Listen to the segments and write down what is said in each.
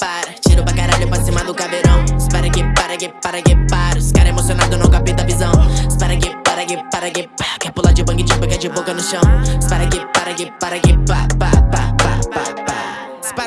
para para Tiro pra caralho pra cima do caveirão. Espera que para que para que para. Os cara emocionado não capta a visão. Espera que para que para que pá Quer pular de bang tipo quer de boca no chão. Espera que para que para que pá pá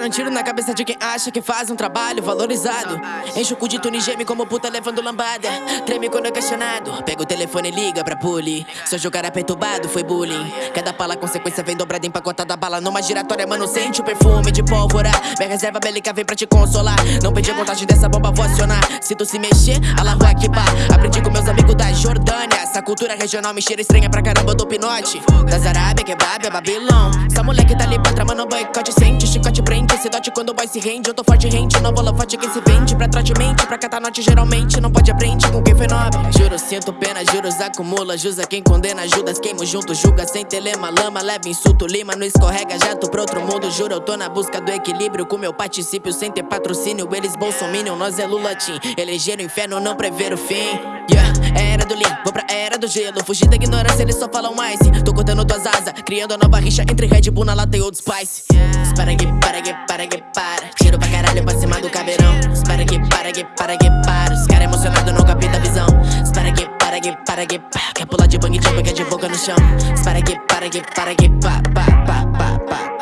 Um tiro na cabeça de quem acha que faz um trabalho valorizado. Enche o cu de tune geme como puta levando lambada. Treme quando é questionado. Pega o telefone e liga pra puli Seu jogar perturbado foi bullying. Cada pala consequência vem dobrada empacotada bala. Numa giratória mano sente o perfume de pólvora. Minha reserva bélica vem pra te consolar. Não perdi a contagem dessa bomba vou acionar. Se tu se mexer, Allahu Akbar Aprendi com meus amigos da Jordânia. Essa cultura regional me cheira estranha pra caramba do pinote. Das Arábia, kebab, é Babilão. Essa moleque tá ali pra tramando boicote. Sente chicote prende dote quando o boy se rende Eu tô forte rente, não vou forte quem se vende. Pra trote mente, pra catar note geralmente Não pode aprender com quem foi nobre. Juro, sinto pena, juros acumula Jusa quem condena, Judas queimo junto Julga sem telema, lama, leva insulto Lima não escorrega, já tô pro outro mundo. Juro, eu tô na busca do equilíbrio Com meu particípio sem ter patrocínio Eles bolsominion, nós é Lula Team. Eleger o inferno, não prever o fim. Yeah, é era do lean, vou pra era do gelo. Fugir da ignorância, eles só falam mais Tô cortando tuas asas, criando a nova rixa Entre Red Bull na lata e Old Spice. Espera que para que para que para. Tiro pra caralho pra cima do caveirão. Espera que para que para que para. Os cara emocionado não capta a visão. Espera que para que para que pá. Quer pular de bang jump, quer de boca no chão. Espera que para que para que pá pá pá pá pá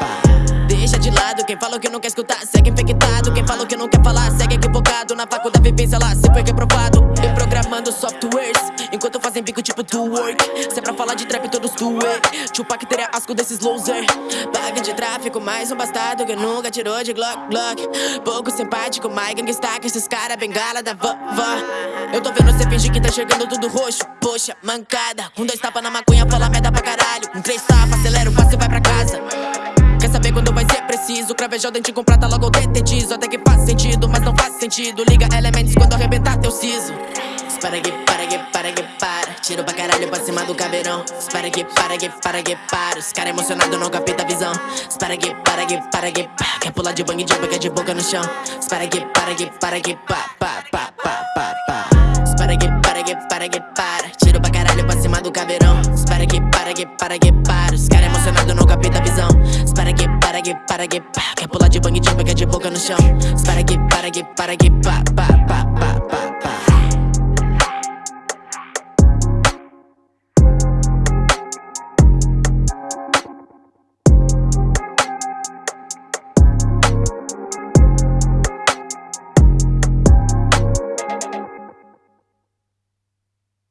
Deixa de lado quem falou que não quer escutar Segue infectado, quem falou que não quer falar Segue equivocado, na faculdade vivência lá Cê foi reprovado, eu softwares. Enquanto fazem bico tipo do work Se é pra falar de trap todos do way Tupac teria asco desses loser. Bag de tráfico, mais um bastardo Que nunca tirou de Glock Glock. Pouco simpático, mais gangsta Que esses cara bengala da vovó Eu tô vendo cê fingir que tá enxergando tudo roxo. Poxa, mancada. Com dois tapas na maconha, fala merda pra caralho. Com três tapas, acelera o passo e vai pra casa. Quer saber quando vai ser preciso? Cravejou dente com prata, logo detetizo Até que faz sentido, mas não faz sentido. Liga elementos quando arrebentar teu siso Espera que, para que, para que, para Tiro pra caralho pra cima do caveirão Espera que, para que, para que, para Os cara emocionado não capta a visão Espera que, para que, para que, pá Quer pular de bang jump, quer de boca no chão Espera que, para que, para que, pá, pá, pá, pá, pá, pá Espera que, para que, para que, para Tiro pra caralho pra cima do caveirão Espera que, para que, para que, para Os cara emocionado não capta a visão Espera que, para que, para que, pá Quer pular de bang jump, quer de boca no chão Espera que, para que, para que, pá, pá, pá, pá